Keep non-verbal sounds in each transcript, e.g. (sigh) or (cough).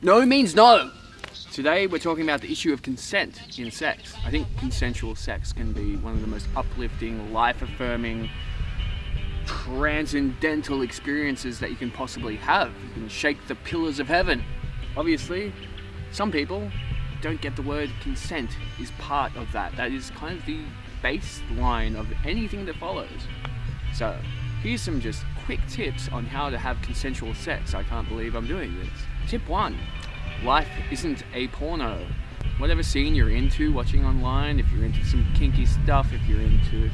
No means no. Today we're talking about the issue of consent in sex. I think consensual sex can be one of the most uplifting, life-affirming, transcendental experiences that you can possibly have. You can shake the pillars of heaven. Obviously, some people don't get the word consent is part of that. That is kind of the baseline of anything that follows. So, here's some just quick tips on how to have consensual sex. I can't believe I'm doing this. Tip one, life isn't a porno. Whatever scene you're into watching online, if you're into some kinky stuff, if you're into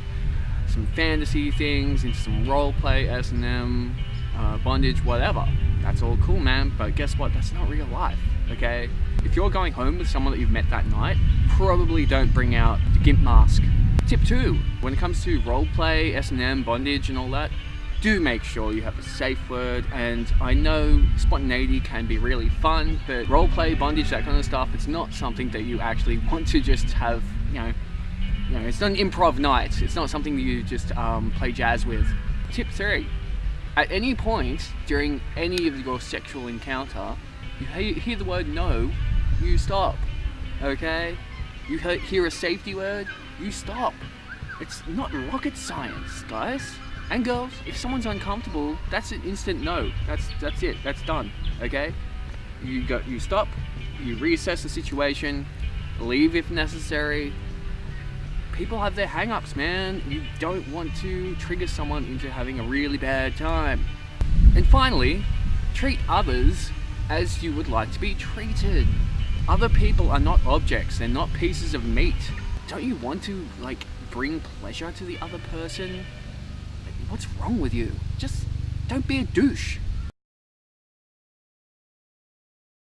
some fantasy things, into some roleplay, S&M, uh, bondage, whatever. That's all cool, man, but guess what? That's not real life, okay? If you're going home with someone that you've met that night, probably don't bring out the GIMP mask. Tip two, when it comes to roleplay, S&M, bondage and all that, do make sure you have a safe word and I know spontaneity can be really fun but roleplay, bondage, that kind of stuff it's not something that you actually (laughs) want to just have you know you know it's not an improv night. It's not something that you just um, play jazz with. Tip three at any point during any of your sexual encounter you hear the word no you stop okay? You hear a safety word you stop. It's not rocket science guys and girls, if someone's uncomfortable, that's an instant no. That's that's it. That's done. Okay? You go you stop, you reassess the situation, leave if necessary. People have their hang-ups, man. You don't want to trigger someone into having a really bad time. And finally, treat others as you would like to be treated. Other people are not objects, they're not pieces of meat. Don't you want to, like, bring pleasure to the other person? What's wrong with you? Just don't be a douche.